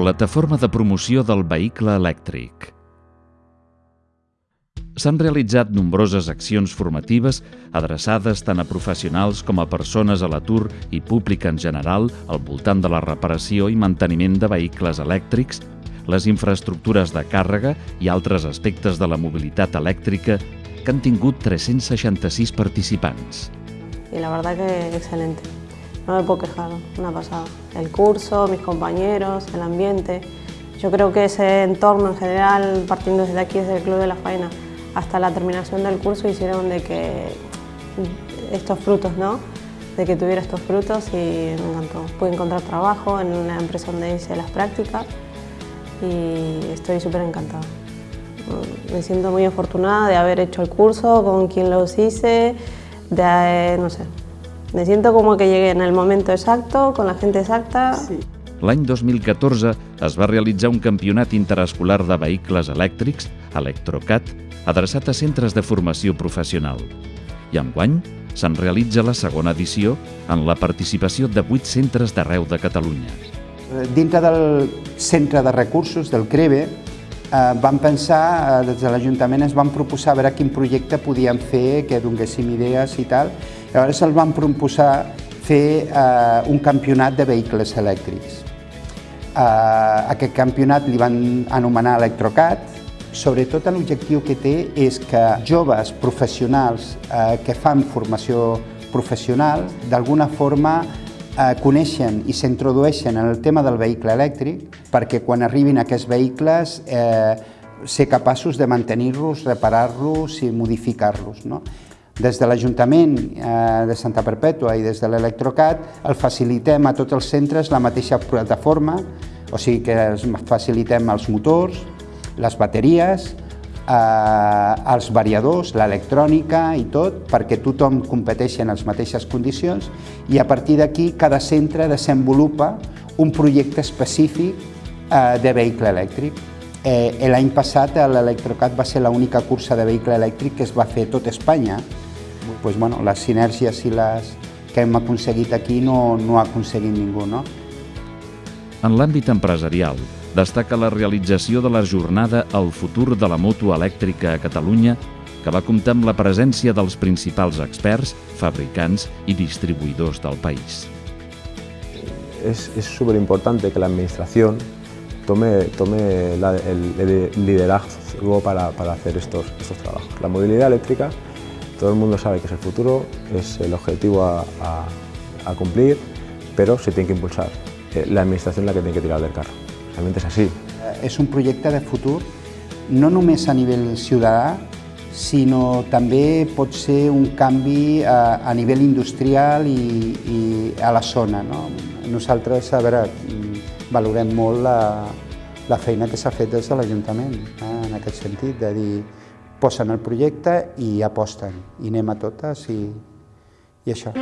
Plataforma de promoció del vehicle elèctric. S'han realitzat nombroses accions formatives adreçades tant a professionals com a persones a l'atur i públic en general al voltant de la reparació i manteniment de vehicles elèctrics, les infraestructures de càrrega i altres aspectes de la mobilitat elèctrica que han tingut 366 participants. Y la verdad que excelente. No me puedo quejar, una pasada. El curso, mis compañeros, el ambiente. Yo creo que ese entorno en general, partiendo desde aquí, desde el Club de la Faena, hasta la terminación del curso hicieron de que estos frutos, ¿no? De que tuviera estos frutos y me encantó. Pude encontrar trabajo en una empresa donde hice las prácticas y estoy súper encantada. Me siento muy afortunada de haber hecho el curso, con quien los hice, de, no sé, me siento como que llegué en el momento exacto, con la gente exacta. Sí. L'any 2014 es va realitzar un campionat interescolar de vehicles elèctrics, Electrocat, adreçat a centres de formació professional. I enguany se'n realitza la segona edició en la participació de vuit centres d'arreu de Catalunya. Dintre del centre de recursos del CREVE eh, vam pensar, eh, des de l'Ajuntament es van proposar a veure quin projecte podíem fer, que donéssim idees i tal. Llavors el van proposar fer eh, un campionat de vehicles elèctrics. Eh, aquest campionat li van anomenar Electrocat, Sobretot l'objectiu que té és que joves professionals eh, que fan formació professional d'alguna forma eh, coneixen i s'introdueixen en el tema del vehicle elèctric perquè quan arribin aquests vehicles eh, ser capaços de mantenir-los, reparar-los i modificar-los. No? Des de l'Ajuntament eh, de Santa Perpètua i des de l'Electrocat el facilitem a tots els centres la mateixa plataforma, o sigui que els facilitem els motors, les bateries, eh, els variadors, l'electrònica i tot, perquè tothom competeixi en les mateixes condicions i a partir d'aquí cada centre desenvolupa un projecte específic eh, de vehicle elèctric. Eh, L'any passat l'Electrocat va ser l'única cursa de vehicle elèctric que es va fer a tot Espanya. Pues, bueno, les sinergies i les que hem aconseguit aquí no, no ha aconseguit ningú. No? En l'àmbit empresarial, destaca la realització de la jornada El futur de la moto elèctrica a Catalunya, que va comptar amb la presència dels principals experts, fabricants i distribuïdors del país. Es, es súper importante que la tome, tome la, el, el, liderazgo para, para hacer estos, estos trabajos. La movilidad eléctrica, todo el mundo sabe que es el futuro, es el objetivo a, a, a cumplir, pero se tiene que impulsar. Eh, la Administración es la que tiene que tirar del carro. Realment és així. És un projecte de futur, no només a nivell ciutadà, sinó també pot ser un canvi a, a nivell industrial i, i a la zona. No? Nosaltres, a veure, valorem molt la, la feina que s'ha fet des de l'Ajuntament, eh, en aquest sentit, de dir, posen el projecte i aposten, i anem a totes i, i això.